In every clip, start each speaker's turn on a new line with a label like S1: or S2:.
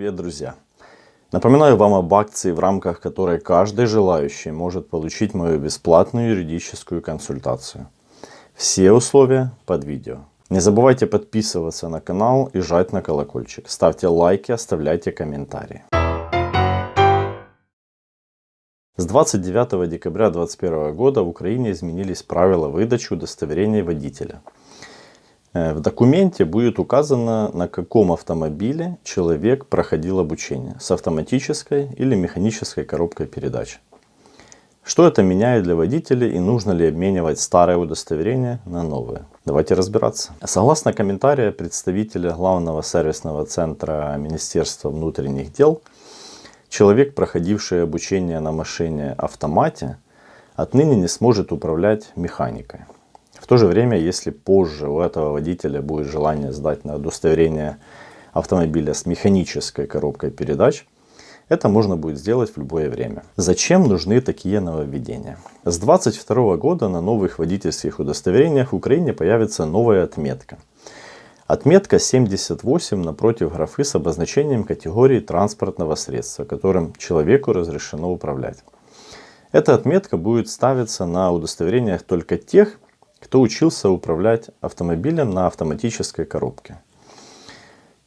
S1: Привет, друзья! Напоминаю вам об акции, в рамках которой каждый желающий может получить мою бесплатную юридическую консультацию. Все условия под видео. Не забывайте подписываться на канал и жать на колокольчик. Ставьте лайки, оставляйте комментарии. С 29 декабря 2021 года в Украине изменились правила выдачи удостоверений водителя. Э, в документе будет указано, на каком автомобиле человек проходил обучение, с автоматической или механической коробкой передач. Что это меняет для водителей и нужно ли обменивать старое удостоверение на новое? Давайте разбираться. Согласно комментарию представителя главного сервисного центра Министерства внутренних дел, человек, проходивший обучение на машине автомате, отныне не сможет управлять механикой. В то же время, если позже у этого водителя будет желание сдать на удостоверение автомобиля с механической коробкой передач, это можно будет сделать в любое время. Зачем нужны такие нововведения? С 2022 года на новых водительских удостоверениях в Украине появится новая отметка. Отметка 78 напротив графы с обозначением категории транспортного средства, которым человеку разрешено управлять. Эта отметка будет ставиться на удостоверениях только тех, кто учился управлять автомобилем на автоматической коробке.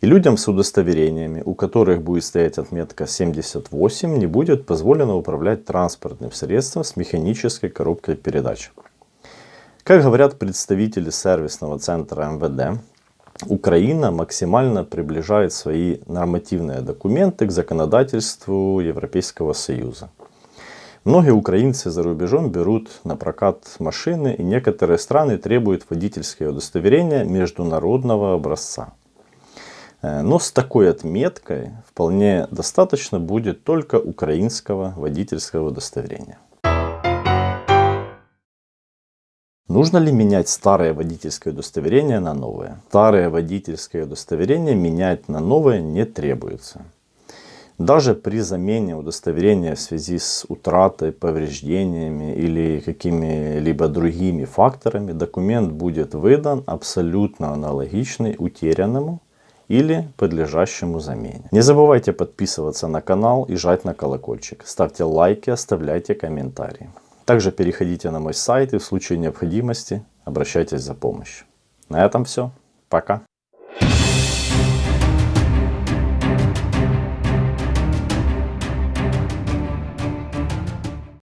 S1: И людям с удостоверениями, у которых будет стоять отметка 78, не будет позволено управлять транспортным средством с механической коробкой передач. Как говорят представители сервисного центра МВД, Украина максимально приближает свои нормативные документы к законодательству Европейского Союза. Многие украинцы за рубежом берут на прокат машины, и некоторые страны требуют водительское удостоверение международного образца. Э, но с такой отметкой вполне достаточно будет только украинского водительского удостоверения. Нужно ли менять старое водительское удостоверение на новое? Старое водительское удостоверение менять на новое не требуется. Даже при замене удостоверения в связи с утратой, повреждениями или какими-либо другими факторами документ будет выдан абсолютно аналогичный утерянному или подлежащему замене. Не забывайте подписываться на канал и жать на колокольчик. Ставьте лайки, оставляйте комментарии. Также переходите на мой сайт и в случае необходимости обращайтесь за помощью. На этом все. Пока.